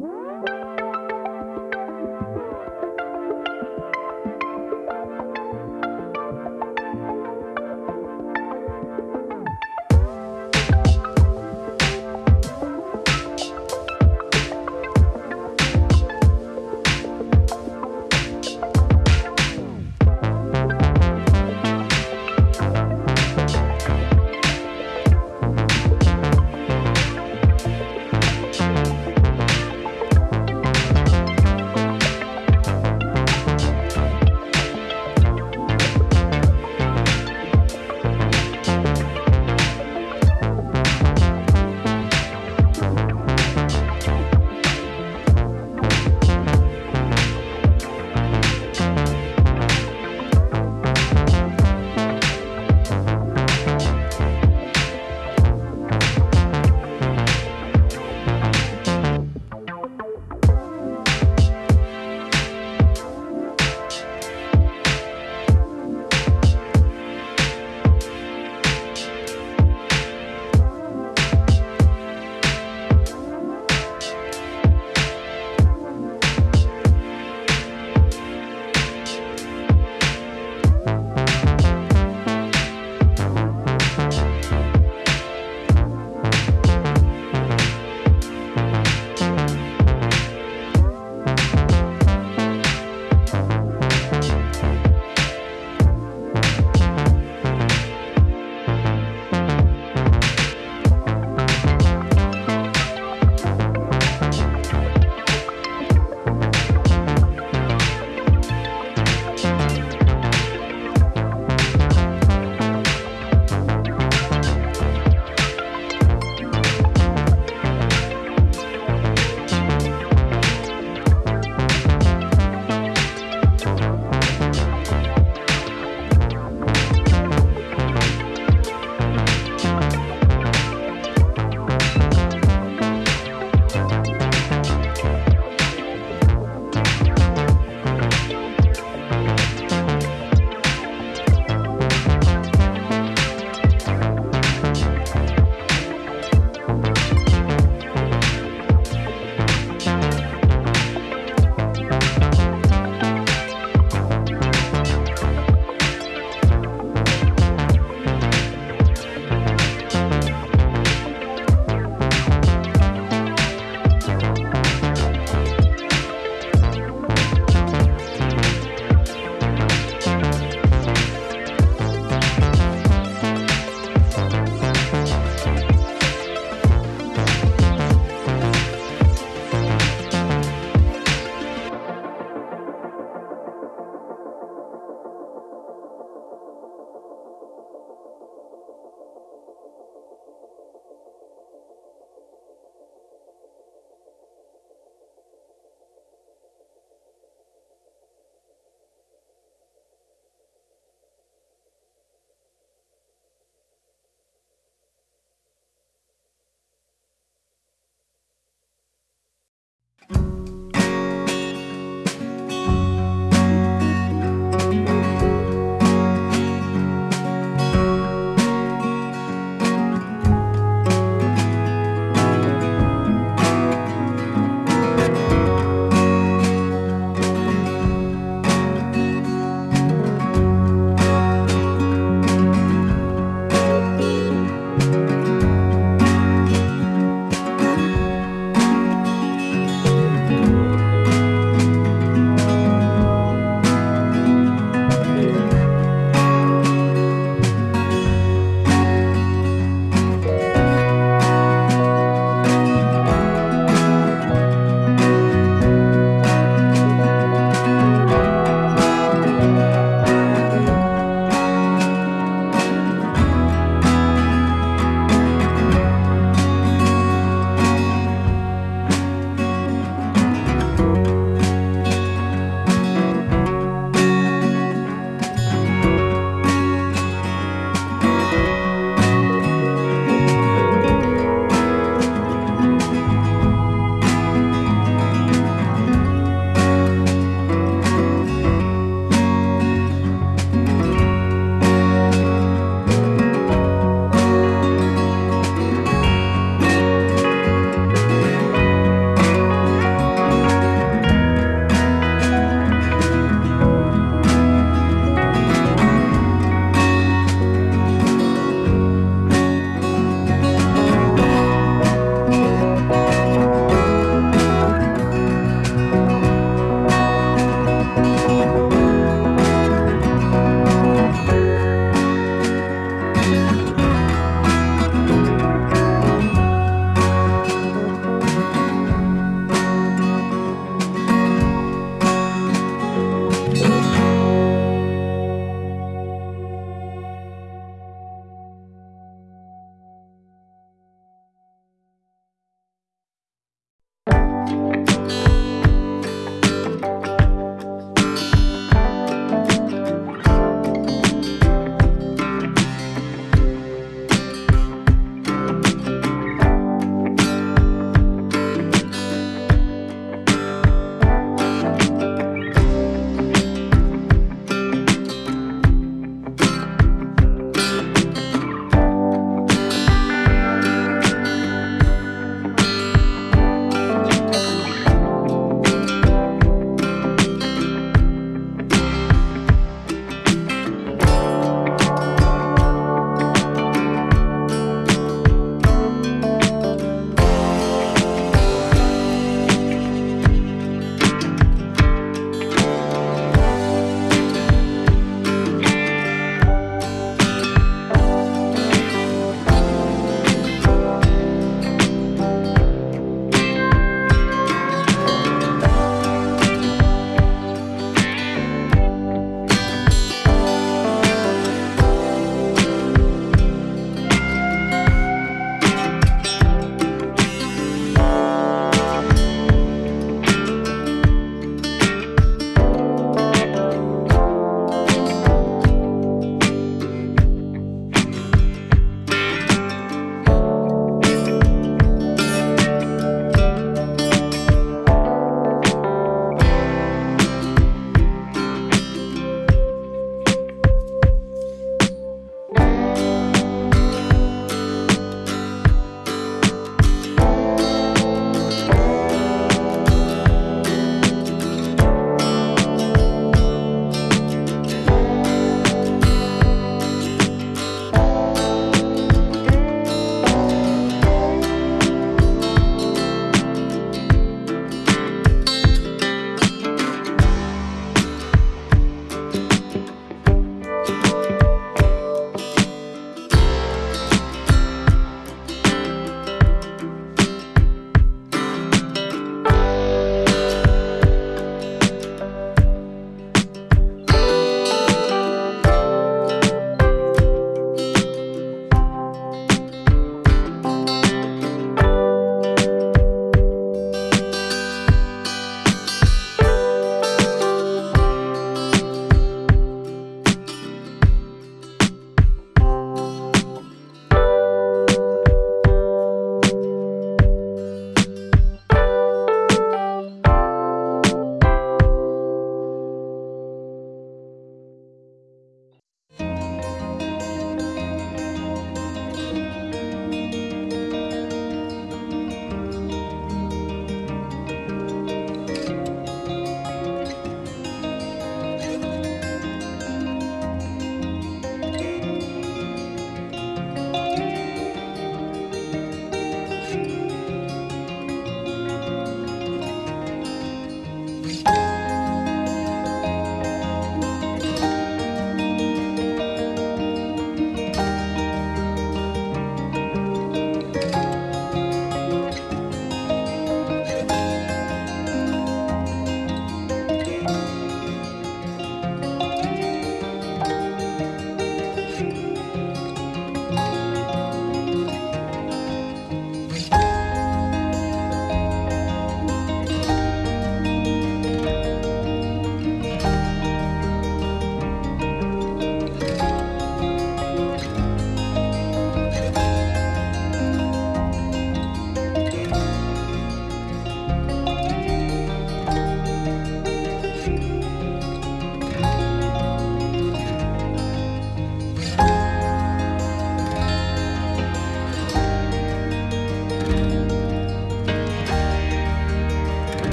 Música